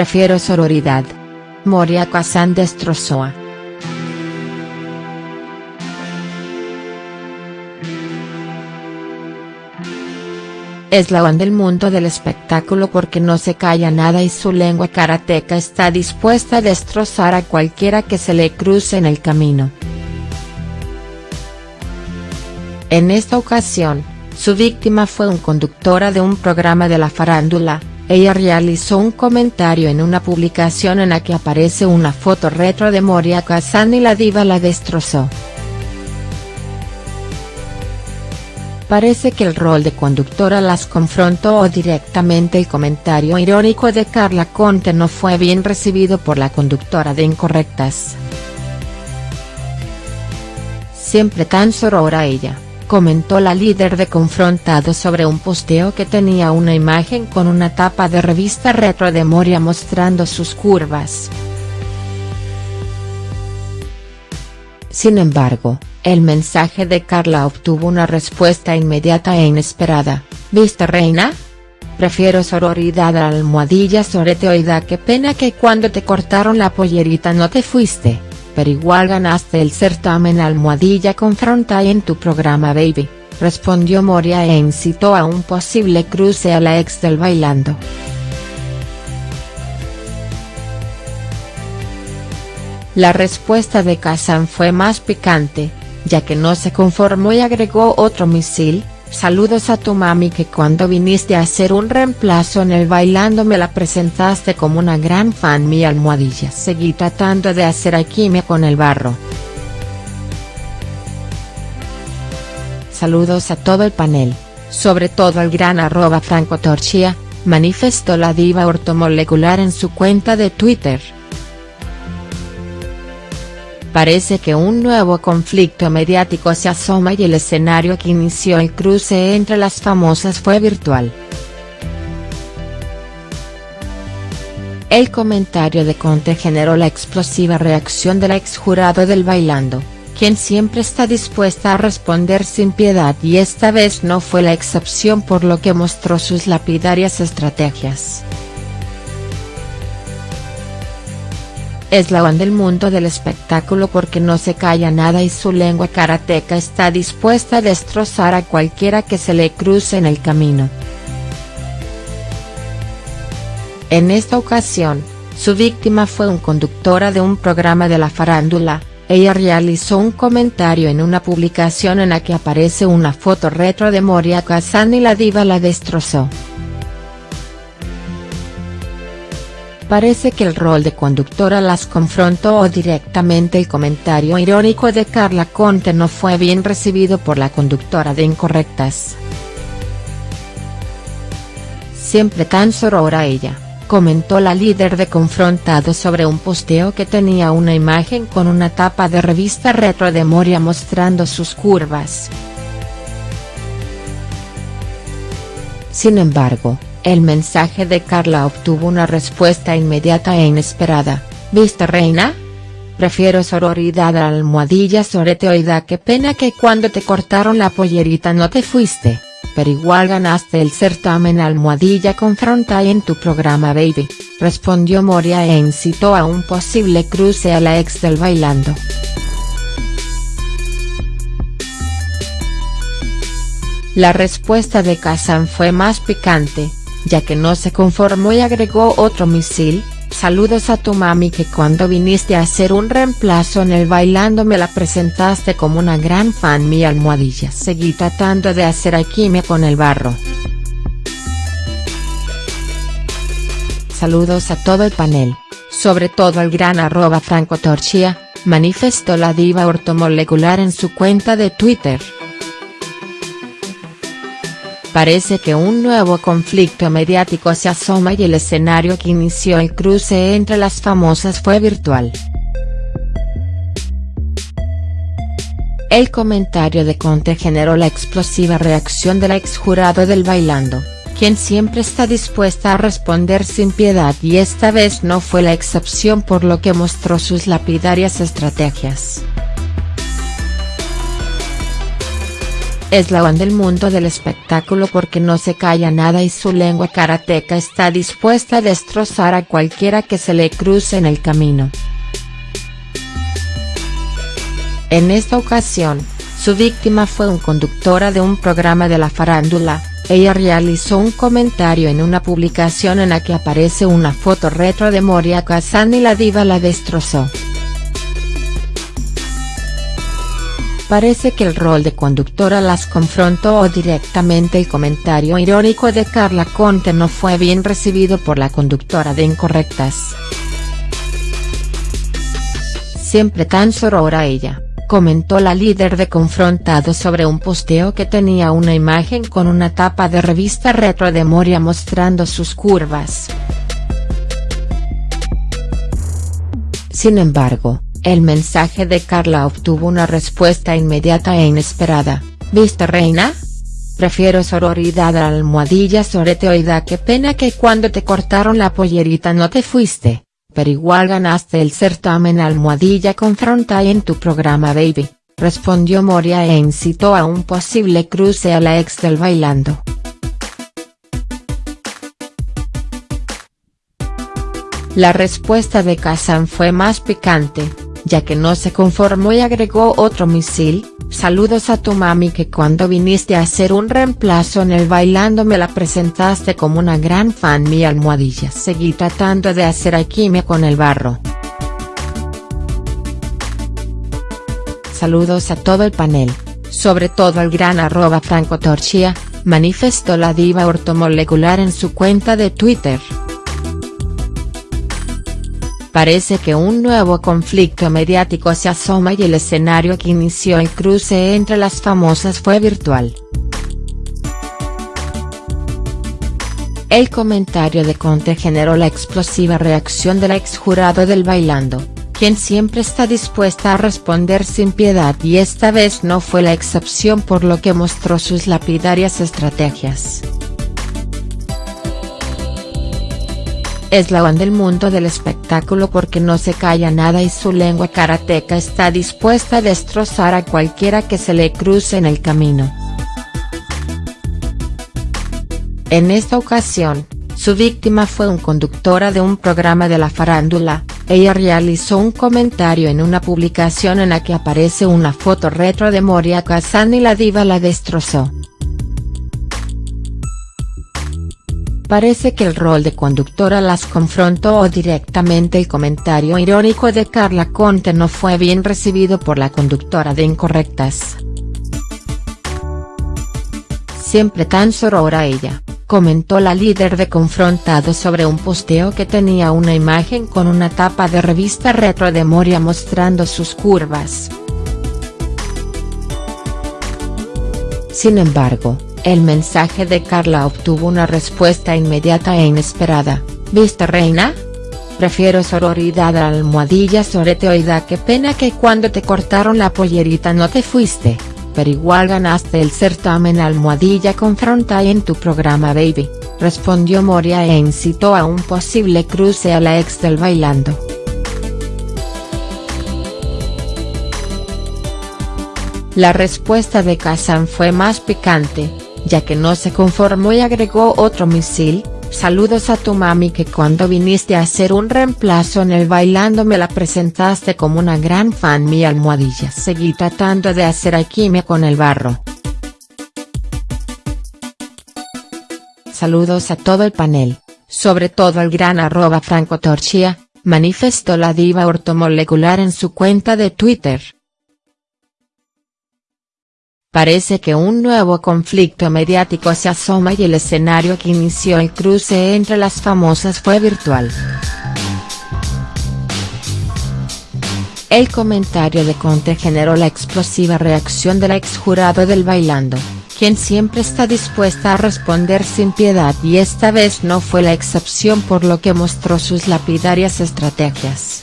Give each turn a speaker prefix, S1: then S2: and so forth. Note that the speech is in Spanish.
S1: Prefiero sororidad. Moria Kazan destrozó a Es la del mundo del espectáculo porque no se calla nada y su lengua karateca está dispuesta a destrozar a cualquiera que se le cruce en el camino. En esta ocasión, su víctima fue un conductora de un programa de la farándula, ella realizó un comentario en una publicación en la que aparece una foto retro de Moria Kazan y la diva la destrozó. Parece que el rol de conductora las confrontó o directamente el comentario irónico de Carla Conte no fue bien recibido por la conductora de Incorrectas. Siempre tan sorora ella, comentó la líder de Confrontado sobre un posteo que tenía una imagen con una tapa de revista retro de Moria mostrando sus curvas. Sin embargo, el mensaje de Carla obtuvo una respuesta inmediata e inesperada, ¿viste reina? Prefiero sororidad a la almohadilla sorete oida qué pena que cuando te cortaron la pollerita no te fuiste, igual ganaste el certamen almohadilla confronta en tu programa baby, respondió Moria e incitó a un posible cruce a la ex del bailando. La respuesta de Kazan fue más picante, ya que no se conformó y agregó otro misil, saludos a tu mami que cuando viniste a hacer un reemplazo en el bailando me la presentaste como una gran fan mi almohadilla seguí tratando de hacer alquimia con el barro. Saludos a todo el panel, sobre todo al gran arroba Franco Torchia, manifestó la diva ortomolecular en su cuenta de Twitter. Parece que un nuevo conflicto mediático se asoma y el escenario que inició el cruce entre las famosas fue virtual. El comentario de Conte generó la explosiva reacción de la exjurado del Bailando, quien siempre está dispuesta a responder sin piedad y esta vez no fue la excepción por lo que mostró sus lapidarias estrategias. Es la del mundo del espectáculo porque no se calla nada y su lengua karateca está dispuesta a destrozar a cualquiera que se le cruce en el camino. En esta ocasión, su víctima fue un conductora de un programa de la farándula, ella realizó un comentario en una publicación en la que aparece una foto retro de Moria Kazan y la diva la destrozó. Parece que el rol de conductora las confrontó o directamente el comentario irónico de Carla Conte no fue bien recibido por la conductora de Incorrectas. Siempre tan sorora ella, comentó la líder de Confrontado sobre un posteo que tenía una imagen con una tapa de revista retro de Moria mostrando sus curvas. Sin embargo, el mensaje de Carla obtuvo una respuesta inmediata e inesperada, ¿viste reina? Prefiero sororidad a la almohadilla sorete oida qué pena que cuando te cortaron la pollerita no te fuiste, pero igual ganaste el certamen almohadilla confronta en tu programa baby, respondió Moria e incitó a un posible cruce a la ex del bailando. La respuesta de Kazan fue más picante, ya que no se conformó y agregó otro misil, saludos a tu mami que cuando viniste a hacer un reemplazo en el bailando me la presentaste como una gran fan mi almohadilla seguí tratando de hacer alquimia con el barro. Saludos a todo el panel, sobre todo al gran arroba Franco Torchia, manifestó la diva ortomolecular en su cuenta de Twitter. Parece que un nuevo conflicto mediático se asoma y el escenario que inició el cruce entre las famosas fue virtual. El comentario de Conte generó la explosiva reacción de la exjurado del Bailando, quien siempre está dispuesta a responder sin piedad y esta vez no fue la excepción por lo que mostró sus lapidarias estrategias. Es la del mundo del espectáculo porque no se calla nada y su lengua karateca está dispuesta a destrozar a cualquiera que se le cruce en el camino. En esta ocasión, su víctima fue un conductora de un programa de la farándula, ella realizó un comentario en una publicación en la que aparece una foto retro de Moria Kazan y la diva la destrozó. Parece que el rol de conductora las confrontó o directamente el comentario irónico de Carla Conte no fue bien recibido por la conductora de Incorrectas. Siempre tan sorora ella comentó la líder de Confrontado sobre un posteo que tenía una imagen con una tapa de revista retro de Moria mostrando sus curvas. Sin embargo, el mensaje de Carla obtuvo una respuesta inmediata e inesperada, ¿viste reina? Prefiero sororidad a la almohadilla sorete qué pena que cuando te cortaron la pollerita no te fuiste pero igual ganaste el certamen Almohadilla confronta en tu programa Baby, respondió Moria e incitó a un posible cruce a la ex del Bailando. La respuesta de Kazan fue más picante, ya que no se conformó y agregó otro misil, saludos a tu mami que cuando viniste a hacer un reemplazo en el bailando me la presentaste como una gran fan mi almohadilla seguí tratando de hacer alquimia con el barro. Saludos a todo el panel, sobre todo al gran arroba Franco Torchia, manifestó la diva ortomolecular en su cuenta de Twitter. Parece que un nuevo conflicto mediático se asoma y el escenario que inició el cruce entre las famosas fue virtual. El comentario de Conte generó la explosiva reacción de la exjurado del Bailando, quien siempre está dispuesta a responder sin piedad y esta vez no fue la excepción por lo que mostró sus lapidarias estrategias. Es la del mundo del espectáculo porque no se calla nada y su lengua karateca está dispuesta a destrozar a cualquiera que se le cruce en el camino. En esta ocasión, su víctima fue un conductora de un programa de la farándula, ella realizó un comentario en una publicación en la que aparece una foto retro de Moria Kazan y la diva la destrozó. Parece que el rol de conductora las confrontó o directamente el comentario irónico de Carla Conte no fue bien recibido por la conductora de Incorrectas. Siempre tan sorora ella, comentó la líder de Confrontado sobre un posteo que tenía una imagen con una tapa de revista retro de Moria mostrando sus curvas. Sin embargo, el mensaje de Carla obtuvo una respuesta inmediata e inesperada, ¿viste reina? Prefiero sororidad a la almohadilla sorete oida qué pena que cuando te cortaron la pollerita no te fuiste, pero igual ganaste el certamen almohadilla confronta en tu programa baby, respondió Moria e incitó a un posible cruce a la ex del bailando. La respuesta de Kazan fue más picante, ya que no se conformó y agregó otro misil, saludos a tu mami que cuando viniste a hacer un reemplazo en el bailando me la presentaste como una gran fan mi almohadilla seguí tratando de hacer alquimia con el barro. Saludos a todo el panel, sobre todo al gran arroba Franco Torchia, manifestó la diva ortomolecular en su cuenta de Twitter. Parece que un nuevo conflicto mediático se asoma y el escenario que inició el cruce entre las famosas fue virtual. El comentario de Conte generó la explosiva reacción de la exjurado del Bailando, quien siempre está dispuesta a responder sin piedad y esta vez no fue la excepción por lo que mostró sus lapidarias estrategias.